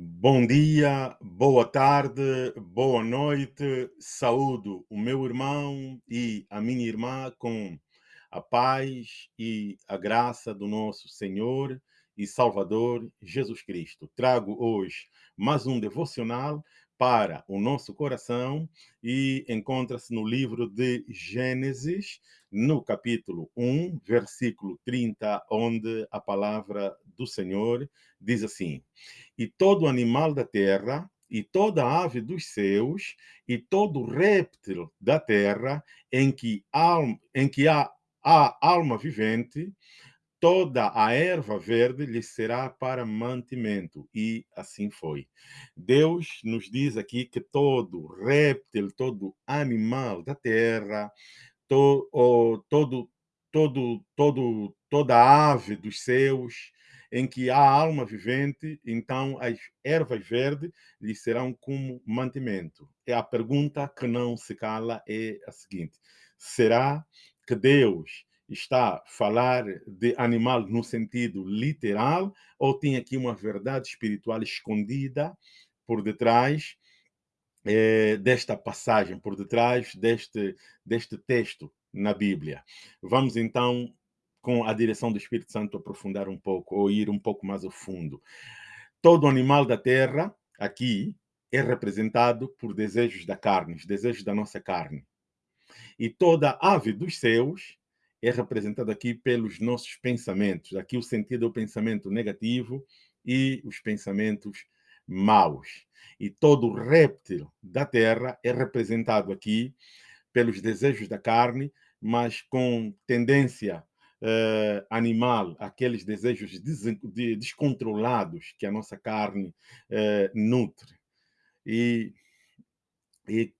Bom dia, boa tarde, boa noite. Saúdo o meu irmão e a minha irmã com a paz e a graça do nosso Senhor e Salvador Jesus Cristo. Trago hoje mais um devocional para o nosso coração e encontra-se no livro de Gênesis, no capítulo 1, versículo 30, onde a palavra do Senhor diz assim: E todo animal da terra, e toda ave dos céus, e todo réptil da terra, em que, em que há, há alma vivente, toda a erva verde lhe será para mantimento. E assim foi. Deus nos diz aqui que todo réptil, todo animal da terra, to, oh, todo, todo, todo, toda ave dos céus, em que há alma vivente, então as ervas verdes lhe serão como mantimento. E a pergunta que não se cala é a seguinte: será que Deus está a falar de animal no sentido literal ou tem aqui uma verdade espiritual escondida por detrás é, desta passagem, por detrás deste, deste texto na Bíblia? Vamos então, com a direção do Espírito Santo, aprofundar um pouco ou ir um pouco mais ao fundo. Todo animal da terra, aqui, é representado por desejos da carne, os desejos da nossa carne. E toda ave dos céus é representado aqui pelos nossos pensamentos. Aqui o sentido é o pensamento negativo e os pensamentos maus. E todo réptil da terra é representado aqui pelos desejos da carne, mas com tendência uh, animal, aqueles desejos des de descontrolados que a nossa carne uh, nutre. E, e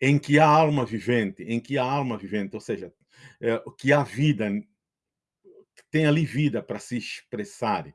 em que há alma vivente, em que há alma vivente, ou seja, é, que há vida, tem ali vida para se expressar.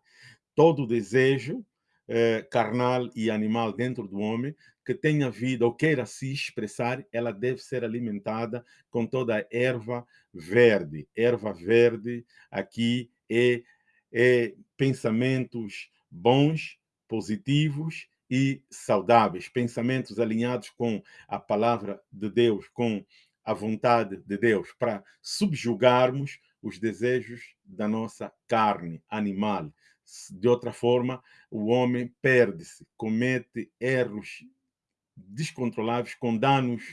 Todo desejo é, carnal e animal dentro do homem que tenha vida ou queira se expressar, ela deve ser alimentada com toda a erva verde. Erva verde aqui é, é pensamentos bons, positivos e saudáveis, pensamentos alinhados com a palavra de Deus, com a vontade de Deus, para subjugarmos os desejos da nossa carne animal. De outra forma, o homem perde-se, comete erros descontroláveis com danos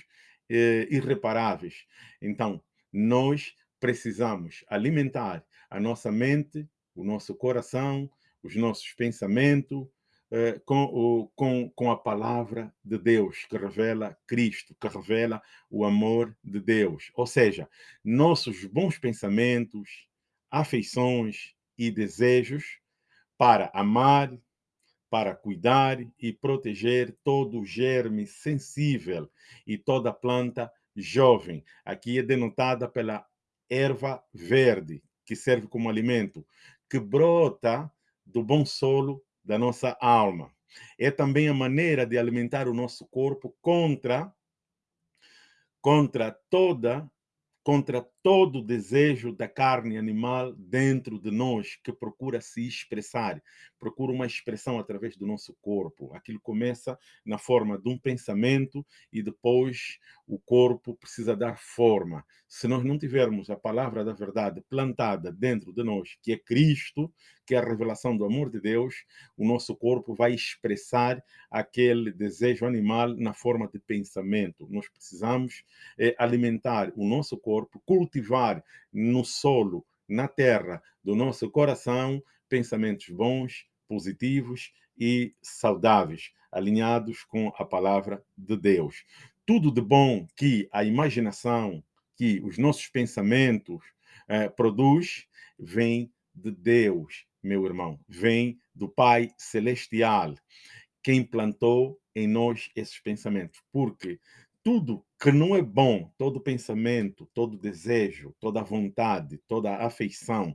eh, irreparáveis. Então, nós precisamos alimentar a nossa mente, o nosso coração, os nossos pensamentos, eh, com, o, com, com a palavra de Deus, que revela Cristo, que revela o amor de Deus. Ou seja, nossos bons pensamentos, afeições e desejos para amar, para cuidar e proteger todo germe sensível e toda planta jovem. Aqui é denotada pela erva verde, que serve como alimento, que brota do bom solo da nossa alma. É também a maneira de alimentar o nosso corpo contra contra toda contra todo desejo da carne animal dentro de nós que procura se expressar, procura uma expressão através do nosso corpo. Aquilo começa na forma de um pensamento e depois o corpo precisa dar forma. Se nós não tivermos a palavra da verdade plantada dentro de nós, que é Cristo, que é a revelação do amor de Deus, o nosso corpo vai expressar aquele desejo animal na forma de pensamento. Nós precisamos é, alimentar o nosso corpo, cultivar no solo, na terra do nosso coração, pensamentos bons, positivos e saudáveis, alinhados com a palavra de Deus. Tudo de bom que a imaginação, que os nossos pensamentos eh, produz, vem de Deus, meu irmão, vem do Pai Celestial, quem plantou em nós esses pensamentos. Porque tudo que não é bom, todo pensamento, todo desejo, toda vontade, toda afeição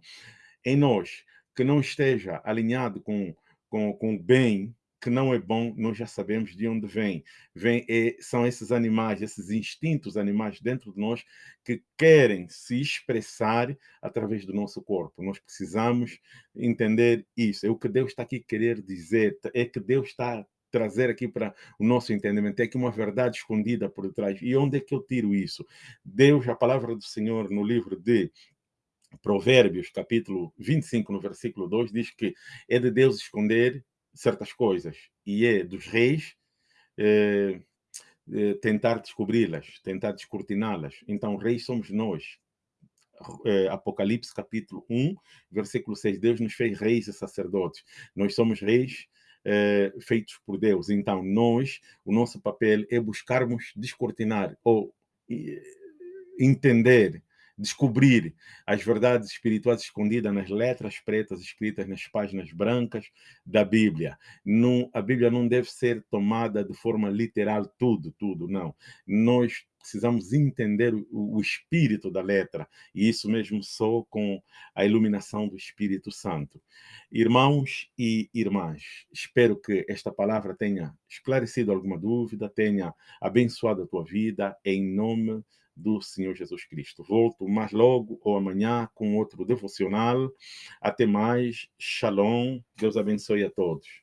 em nós, que não esteja alinhado com, com, com o bem que não é bom, nós já sabemos de onde vem. vem é, são esses animais, esses instintos animais dentro de nós que querem se expressar através do nosso corpo. Nós precisamos entender isso. É o que Deus está aqui querer dizer, é que Deus está trazer aqui para o nosso entendimento. É que uma verdade escondida por trás. E onde é que eu tiro isso? Deus, a palavra do Senhor no livro de Provérbios, capítulo 25, no versículo 2, diz que é de Deus esconder certas coisas e é dos reis eh, eh, tentar descobri-las, tentar descortiná-las. Então, reis somos nós. Eh, Apocalipse capítulo 1, versículo 6, Deus nos fez reis e sacerdotes. Nós somos reis eh, feitos por Deus. Então, nós, o nosso papel é buscarmos descortinar ou entender descobrir as verdades espirituais escondidas nas letras pretas escritas nas páginas brancas da Bíblia. Não, a Bíblia não deve ser tomada de forma literal, tudo, tudo, não. Nós precisamos entender o, o, espírito da letra, e isso mesmo só com a iluminação do Espírito Santo. Irmãos e irmãs, espero que esta palavra tenha esclarecido alguma dúvida, tenha abençoado a tua vida, em nome do Senhor Jesus Cristo. Volto mais logo ou amanhã com outro devocional. Até mais. Shalom. Deus abençoe a todos.